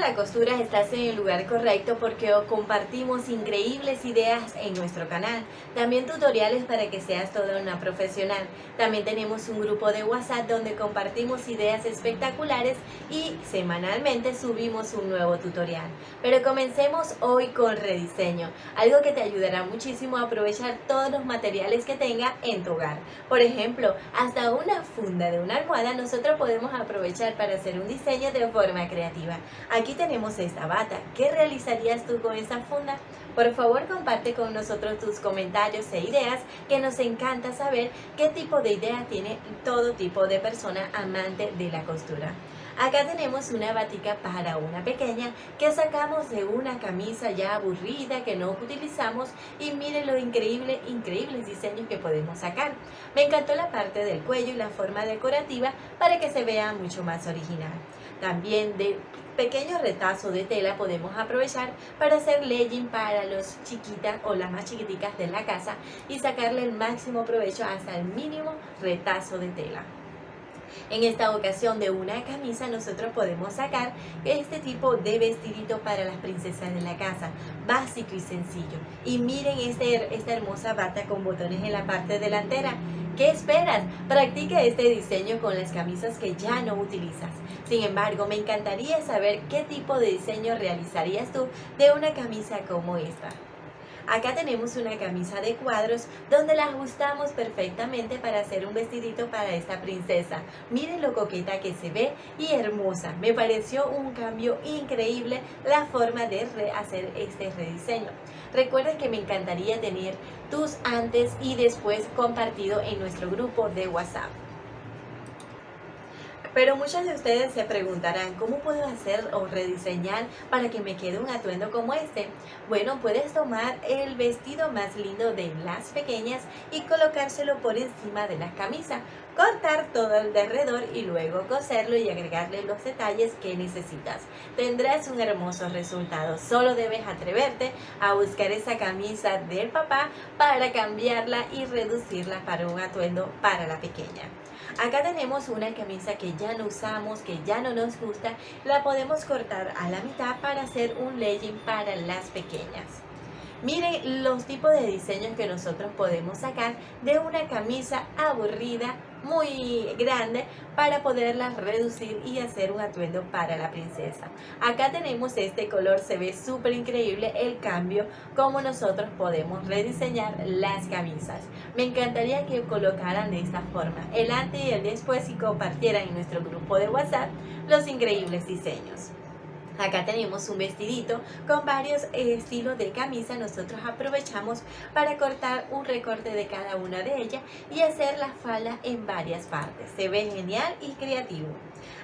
la costura estás en el lugar correcto porque compartimos increíbles ideas en nuestro canal. También tutoriales para que seas toda una profesional. También tenemos un grupo de WhatsApp donde compartimos ideas espectaculares y semanalmente subimos un nuevo tutorial. Pero comencemos hoy con rediseño, algo que te ayudará muchísimo a aprovechar todos los materiales que tenga en tu hogar. Por ejemplo, hasta una funda de una almohada nosotros podemos aprovechar para hacer un diseño de forma creativa. Aquí tenemos esta bata. ¿Qué realizarías tú con esa funda? Por favor, comparte con nosotros tus comentarios e ideas, que nos encanta saber qué tipo de ideas tiene todo tipo de persona amante de la costura. Acá tenemos una batica para una pequeña que sacamos de una camisa ya aburrida que no utilizamos y miren lo increíble, increíbles diseños que podemos sacar. Me encantó la parte del cuello y la forma decorativa para que se vea mucho más original. También de pequeños retazos de tela podemos aprovechar para hacer legging para los chiquitas o las más chiquiticas de la casa y sacarle el máximo provecho hasta el mínimo retazo de tela. En esta ocasión de una camisa nosotros podemos sacar este tipo de vestidito para las princesas de la casa, básico y sencillo. Y miren este, esta hermosa bata con botones en la parte delantera. ¿Qué esperas? Practica este diseño con las camisas que ya no utilizas. Sin embargo, me encantaría saber qué tipo de diseño realizarías tú de una camisa como esta. Acá tenemos una camisa de cuadros donde la ajustamos perfectamente para hacer un vestidito para esta princesa. Miren lo coqueta que se ve y hermosa. Me pareció un cambio increíble la forma de hacer este rediseño. Recuerden que me encantaría tener tus antes y después compartido en nuestro grupo de WhatsApp. Pero muchos de ustedes se preguntarán, ¿cómo puedo hacer o rediseñar para que me quede un atuendo como este? Bueno, puedes tomar el vestido más lindo de las pequeñas y colocárselo por encima de la camisa, cortar todo el derredor y luego coserlo y agregarle los detalles que necesitas. Tendrás un hermoso resultado, solo debes atreverte a buscar esa camisa del papá para cambiarla y reducirla para un atuendo para la pequeña. Acá tenemos una camisa que ya no usamos, que ya no nos gusta, la podemos cortar a la mitad para hacer un legging para las pequeñas. Miren los tipos de diseños que nosotros podemos sacar de una camisa aburrida muy grande para poderla reducir y hacer un atuendo para la princesa. Acá tenemos este color, se ve súper increíble el cambio, como nosotros podemos rediseñar las camisas. Me encantaría que colocaran de esta forma el antes y el después y compartieran en nuestro grupo de WhatsApp los increíbles diseños. Acá tenemos un vestidito con varios estilos de camisa. Nosotros aprovechamos para cortar un recorte de cada una de ellas y hacer la falda en varias partes. Se ve genial y creativo.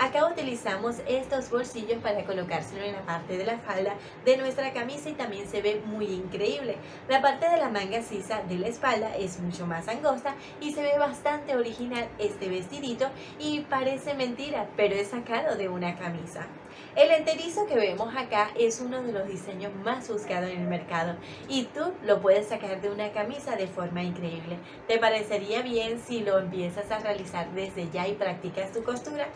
Acá utilizamos estos bolsillos para colocárselo en la parte de la falda de nuestra camisa y también se ve muy increíble. La parte de la manga sisa de la espalda es mucho más angosta y se ve bastante original este vestidito y parece mentira, pero es sacado de una camisa. El enterizo que vemos acá es uno de los diseños más buscados en el mercado y tú lo puedes sacar de una camisa de forma increíble. ¿Te parecería bien si lo empiezas a realizar desde ya y practicas tu costura?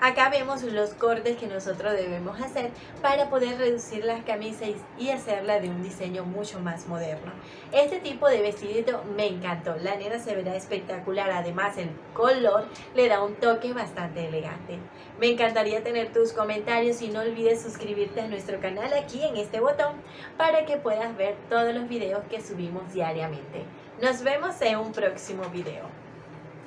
Acá vemos los cortes que nosotros debemos hacer para poder reducir las camisas y hacerla de un diseño mucho más moderno. Este tipo de vestidito me encantó, la nena se verá espectacular, además el color le da un toque bastante elegante. Me encantaría tener tus comentarios y no olvides suscribirte a nuestro canal aquí en este botón para que puedas ver todos los videos que subimos diariamente. Nos vemos en un próximo video.